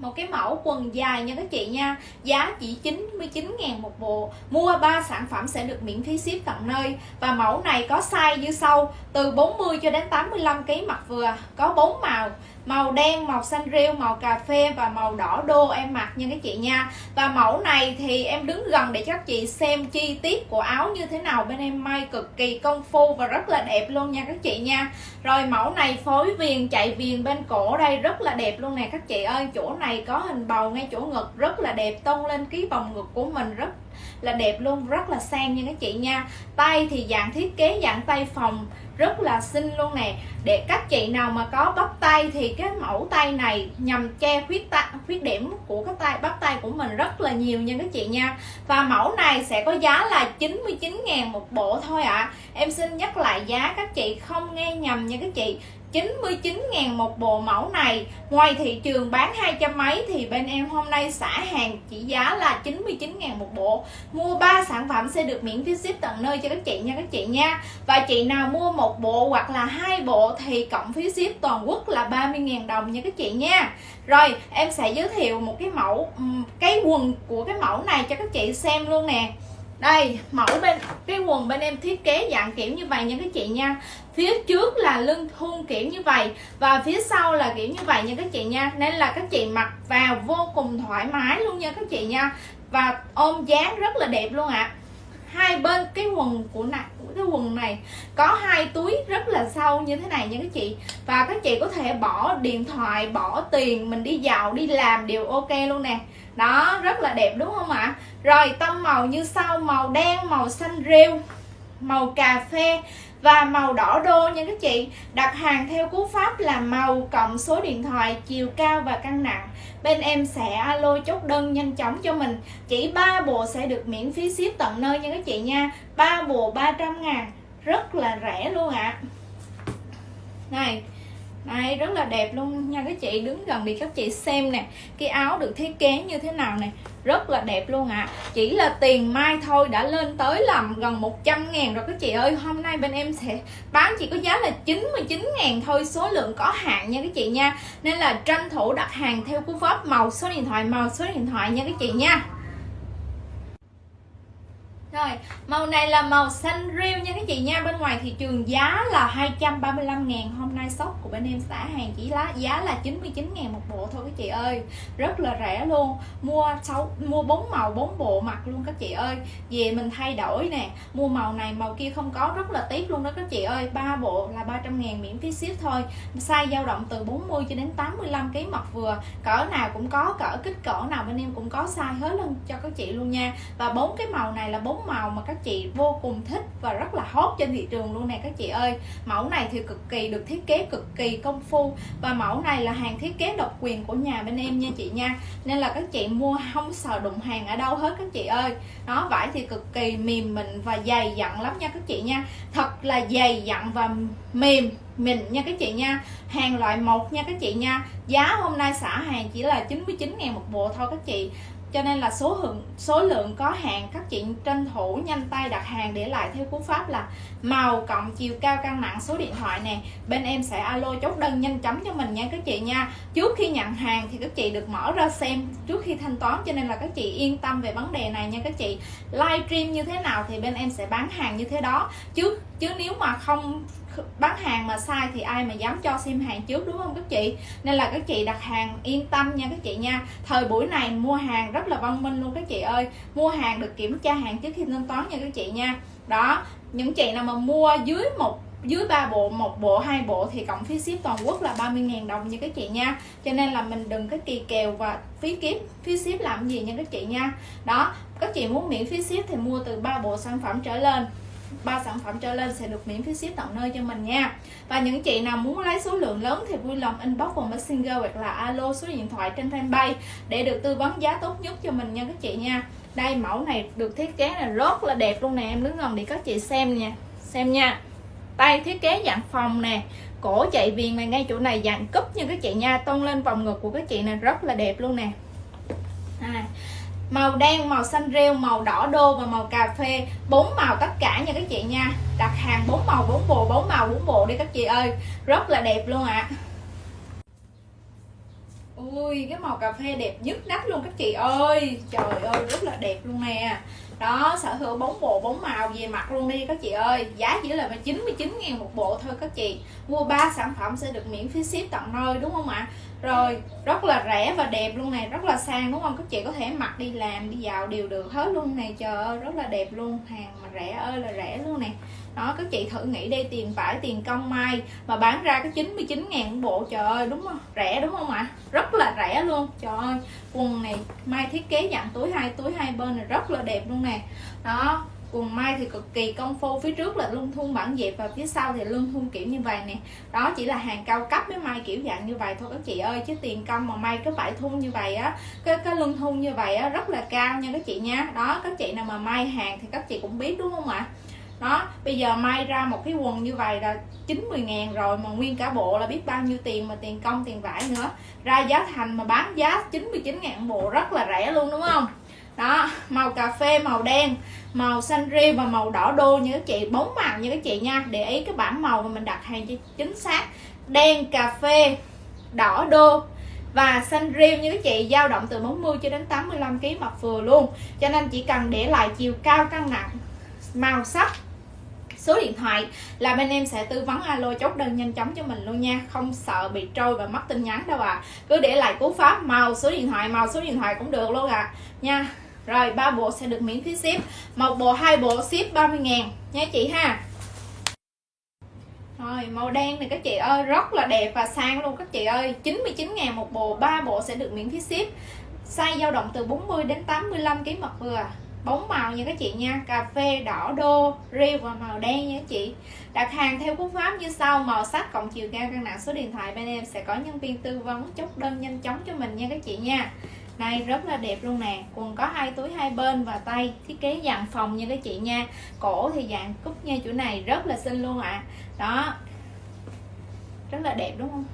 một cái mẫu quần dài nha các chị nha. Giá chỉ 99 ngàn một bộ. Mua 3 sản phẩm sẽ được miễn phí ship tận nơi. Và mẫu này có size như sau. Từ 40 cho đến 85 kg mặt vừa. Có 4 màu màu đen, màu xanh rêu, màu cà phê và màu đỏ đô em mặc nha các chị nha. Và mẫu này thì em đứng gần để các chị xem chi tiết của áo như thế nào. Bên em may cực kỳ công phu và rất là đẹp luôn nha các chị nha. Rồi mẫu này phối viền, chạy viền bên cổ đây, rất là đẹp luôn nè các chị ơi. Chỗ này có hình bầu ngay chỗ ngực, rất là đẹp tôn lên ký vòng ngực của mình rất là đẹp luôn, rất là sang nha các chị nha. Tay thì dạng thiết kế, dạng tay phòng rất là xinh luôn nè. Để các chị nào mà có bắp tay thì cái mẫu tay này nhằm che khuyết ta, khuyết điểm của cái tay bắp tay của mình rất là nhiều nha các chị nha. Và mẫu này sẽ có giá là 99 ngàn một bộ thôi ạ. À. em xin nhắc lại giá các chị không nghe nhầm nha các chị. 99 ngàn một bộ mẫu này. Ngoài thị trường bán hai trăm mấy Thì bên em hôm nay xả hàng chỉ giá là 99 ngàn một bộ. Mua 3 sản phẩm sẽ được miễn phí ship tận nơi cho các chị nha các chị nha. Và chị nào mua một một bộ hoặc là hai bộ Thì cộng phí ship toàn quốc là 30 ngàn đồng nha các chị nha. Rồi, em sẽ giới thiệu một cái mẫu Cái quần của cái mẫu này cho các chị xem luôn nè. Đây, mẫu bên, cái quần bên em thiết kế dạng kiểu như vậy nha các chị nha. Phía trước là lưng thun kiểu như vậy và phía sau là kiểu như vậy nha các chị nha. Nên là các chị mặc vào vô cùng thoải mái luôn nha các chị nha. Và ôm dáng rất là đẹp luôn ạ. à hai bên, cái quần của này cái quần này có hai túi rất là sâu như thế này nha các chị. Và các chị có thể bỏ điện thoại, bỏ tiền, mình đi dạo đi làm đều ok luôn nè. Đó, rất là đẹp, đúng không ạ? Rồi, tông màu như sau, màu đen, màu xanh rêu màu cà phê và màu đỏ đô nha các chị. Đặt hàng theo cú pháp là màu cộng số điện thoại, chiều cao và cân nặng. Bên em sẽ alo chốt đơn nhanh chóng cho mình. Chỉ ba bộ sẽ được miễn phí ship tận nơi nha các chị nha. Ba bộ 300 ngàn, rất là rẻ luôn ạ. À. này đây, rất là đẹp luôn nha. Các chị đứng gần đi các chị xem nè. Cái áo được thiết kế như thế nào nè. Rất là đẹp luôn ạ. À. chỉ là tiền mai thôi, đã lên tới làm gần 100 ngàn rồi các chị ơi. Hôm nay bên em sẽ bán chỉ có giá là 99 ngàn thôi, số lượng có hạn nha các chị nha. Nên là tranh thủ đặt hàng theo cú pháp màu số điện thoại, màu số điện thoại nha các chị nha rồi, màu này là màu xanh riêu nha các chị nha. Bên ngoài thị trường giá là 235 ngàn. Hôm nay shop của bên em xả hàng chỉ lá giá là 99 ngàn một bộ thôi các chị ơi. Rất là rẻ luôn. Mua 6, mua 4 màu 4 bộ mặc luôn các chị ơi. Về mình thay đổi nè. Mua màu này màu kia không có rất là tiếc luôn đó các chị ơi. Ba bộ là 300 ngàn miễn phí ship thôi. Size dao động từ 40 cho đến 85 kg mặt vừa. Cỡ nào cũng có, cỡ kích cỡ nào bên em cũng có size hết luôn cho các chị luôn nha. Và bốn cái màu này là bốn màu mà các chị vô cùng thích và rất là hot trên thị trường luôn nè các chị ơi. Mẫu này thì cực kỳ được thiết kế cực kỳ công phu và mẫu này là hàng thiết kế độc quyền của nhà bên em nha chị nha. Nên là các chị mua không sợ đụng hàng ở đâu hết các chị ơi. Nó vải thì cực kỳ mềm mịn và dày dặn lắm nha các chị nha. Thật là dày dặn và mềm mịn nha các chị nha. Hàng loại một nha các chị nha. Giá hôm nay xả hàng chỉ là 99 ngàn một bộ thôi các chị cho nên là số lượng số lượng có hàng các chị tranh thủ nhanh tay đặt hàng để lại theo cú pháp là màu cộng chiều cao cân nặng số điện thoại nè. Bên em sẽ alo chốt đơn nhanh chóng cho mình nha các chị nha. Trước khi nhận hàng thì các chị được mở ra xem trước khi thanh toán, cho nên là các chị yên tâm về vấn đề này nha các chị. Livestream như thế nào thì bên em sẽ bán hàng như thế đó. Chứ chứ nếu mà không bán hàng mà sai thì ai mà dám cho xem hàng trước, đúng không các chị? Nên là các chị đặt hàng yên tâm nha các chị nha. Thời buổi này mua hàng rất rất là văn minh luôn các chị ơi. Mua hàng được kiểm tra hàng trước khi thanh toán nha các chị nha. Đó, những chị nào mà mua dưới một, dưới ba bộ, một bộ, hai bộ thì cộng phí ship toàn quốc là 30.000 đồng như các chị nha. Cho nên là mình đừng có kỳ kèo và phí kiếm phí ship làm gì nha các chị nha. Đó, các chị muốn miễn phí ship thì mua từ ba bộ sản phẩm trở lên ba sản phẩm trở lên sẽ được miễn phí ship tận nơi cho mình nha. Và những chị nào muốn lấy số lượng lớn thì vui lòng inbox vào messenger hoặc là alo số điện thoại trên fanpage để được tư vấn giá tốt nhất cho mình nha các chị nha. Đây mẫu này được thiết kế là rất là đẹp luôn nè. Em đứng gần để các chị xem nha. Xem nha. Tay thiết kế dạng phòng nè. Cổ chạy viền này ngay chỗ này dạng cúp như các chị nha. Tôn lên vòng ngực của các chị này rất là đẹp luôn nè. À, màu đen, màu xanh rêu, màu đỏ đô và màu cà phê. Bốn màu tất cả nha các chị nha. Đặt hàng bốn màu, bốn bộ, bốn màu, bốn bộ đi các chị ơi. Rất là đẹp luôn ạ. À. ui, cái màu cà phê đẹp nhất nách luôn các chị ơi. Trời ơi, rất là đẹp luôn nè đó, sở hữu bốn bộ, bốn màu về mặt luôn đi các chị ơi. Giá chỉ là 99 ngàn một bộ thôi các chị. Mua 3 sản phẩm sẽ được miễn phí ship tận nơi, đúng không ạ? Rồi, rất là rẻ và đẹp luôn này rất là sang, đúng không? Các chị có thể mặc đi làm, đi dạo đều được hết luôn này trời ơi, rất là đẹp luôn, hàng mà rẻ ơi là rẻ luôn nè. Đó, các chị thử nghĩ đây tiền vải tiền công may mà bán ra cái 99 ngàn bộ, trời ơi, đúng không? Rẻ, đúng không ạ? Rất là rẻ luôn, trời ơi. Quần này mai thiết kế dạng túi hai túi hai bên này rất là đẹp luôn nè đó quần mai thì cực kỳ công phu, phía trước là lưng thun bản dẹp và phía sau thì lưng thun kiểu như vậy nè. Đó, chỉ là hàng cao cấp với mai kiểu dạng như vậy thôi. Các chị ơi, chứ tiền công mà may cái vải thun như vậy á, cái cái lưng thun như vậy á, rất là cao nha các chị nha. Đó, các chị nào mà may hàng thì các chị cũng biết, đúng không ạ? Đó, bây giờ may ra một cái quần như vậy là 90 ngàn rồi, mà nguyên cả bộ là biết bao nhiêu tiền mà tiền công, tiền vải nữa. Ra giá thành mà bán giá 99 ngàn bộ rất là rẻ luôn, đúng không? Đó, màu cà phê, màu đen, màu xanh riêu và màu đỏ đô. Như các chị, bốn màu như các chị nha. Để ý cái bảng màu mà mình đặt hàng cho chính xác. Đen, cà phê, đỏ đô. Và xanh riêu như các chị, dao động từ 40 cho đến 85 kg mặt vừa luôn. Cho nên chỉ cần để lại chiều cao cân nặng, màu sắc số điện thoại là bên em sẽ tư vấn alo chốt đơn nhanh chóng cho mình luôn nha. Không sợ bị trôi và mất tin nhắn đâu à cứ để lại cú pháp màu số điện thoại màu số điện thoại cũng được luôn à nha. Rồi, ba bộ sẽ được miễn phí ship. Một bộ, hai bộ, ship 30 ngàn. Nha chị ha. Rồi, màu đen này các chị ơi, rất là đẹp và sang luôn các chị ơi. 99 ngàn một bộ, ba bộ sẽ được miễn phí ship. Size dao động từ 40 đến 85 kg mặt vừa bóng màu nha các chị nha. Cà phê đỏ đô riêu và màu đen nha các chị. Đặt hàng theo cú pháp như sau, màu sắc cộng chiều cao cân nặng số điện thoại bên em sẽ có nhân viên tư vấn chốt đơn nhanh chóng cho mình nha các chị nha. Này, rất là đẹp luôn nè. Quần có hai túi hai bên và tay thiết kế dạng phòng nha các chị nha. Cổ thì dạng cúc nha chỗ này, rất là xinh luôn ạ. À. đó. Rất là đẹp, đúng không?